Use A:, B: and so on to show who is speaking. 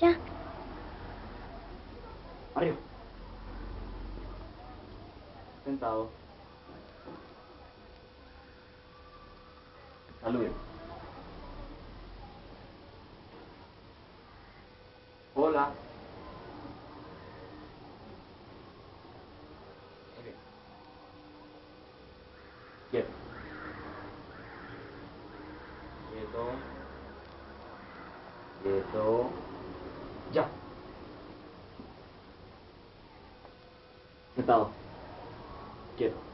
A: Ya.
B: Arriba. Sentado. Salude. Hola. Quieto. Quieto. Quieto. Ya. Sentado. Quieto.